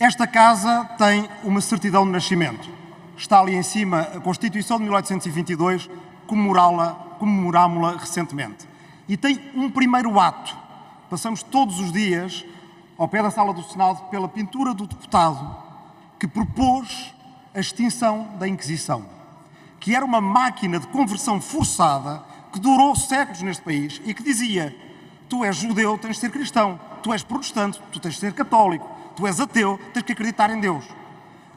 Esta casa tem uma certidão de nascimento. Está ali em cima a Constituição de 1822, comemorámos-la recentemente. E tem um primeiro ato. Passamos todos os dias ao pé da sala do Senado pela pintura do deputado que propôs a extinção da Inquisição, que era uma máquina de conversão forçada que durou séculos neste país e que dizia tu és judeu, tens de ser cristão, tu és protestante, tu tens de ser católico, tu és ateu, tens que acreditar em Deus.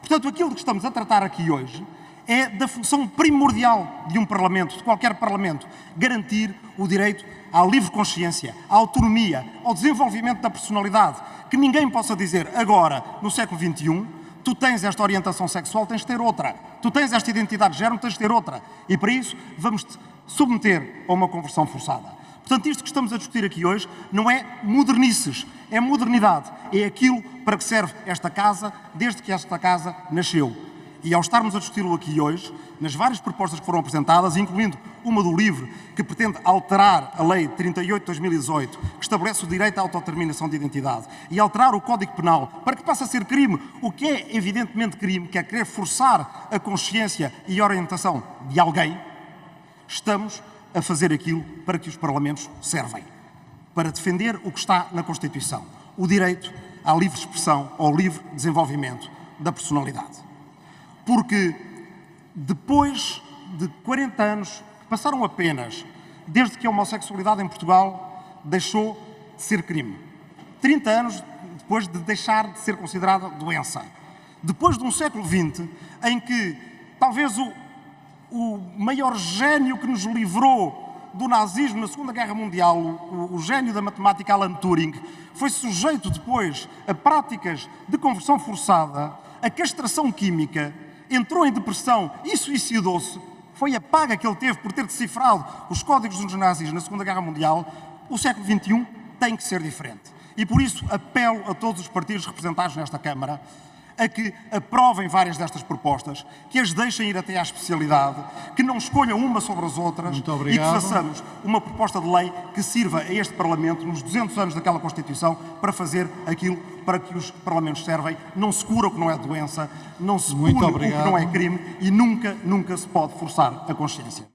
Portanto, aquilo que estamos a tratar aqui hoje é da função primordial de um Parlamento, de qualquer Parlamento, garantir o direito à livre consciência, à autonomia, ao desenvolvimento da personalidade, que ninguém possa dizer agora, no século XXI, tu tens esta orientação sexual, tens de ter outra. Tu tens esta identidade de género, tens de ter outra. E para isso vamos-te submeter a uma conversão forçada. Portanto, isto que estamos a discutir aqui hoje não é modernices, é modernidade. É aquilo para que serve esta casa desde que esta casa nasceu. E ao estarmos a discuti-lo aqui hoje, nas várias propostas que foram apresentadas, incluindo uma do LIVRE, que pretende alterar a Lei 38 de 2018, que estabelece o direito à autodeterminação de identidade, e alterar o Código Penal para que passe a ser crime o que é evidentemente crime, que é querer forçar a consciência e a orientação de alguém, estamos a fazer aquilo para que os Parlamentos servem. Para defender o que está na Constituição. O direito à livre expressão, ao livre desenvolvimento da personalidade. Porque depois de 40 anos, passaram apenas desde que a homossexualidade em Portugal deixou de ser crime. 30 anos depois de deixar de ser considerada doença. Depois de um século XX em que talvez o, o maior gênio que nos livrou do nazismo na Segunda Guerra Mundial, o, o gênio da matemática Alan Turing, foi sujeito depois a práticas de conversão forçada, a castração química, entrou em depressão e suicidou-se, foi a paga que ele teve por ter decifrado os códigos dos nazis na Segunda Guerra Mundial, o século XXI tem que ser diferente. E por isso apelo a todos os partidos representados nesta Câmara a que aprovem várias destas propostas, que as deixem ir até à especialidade, que não escolham uma sobre as outras e que façamos uma proposta de lei que sirva a este Parlamento, nos 200 anos daquela Constituição, para fazer aquilo para que os Parlamentos servem. Não se cura o que não é doença, não se pune o que não é crime e nunca, nunca se pode forçar a consciência.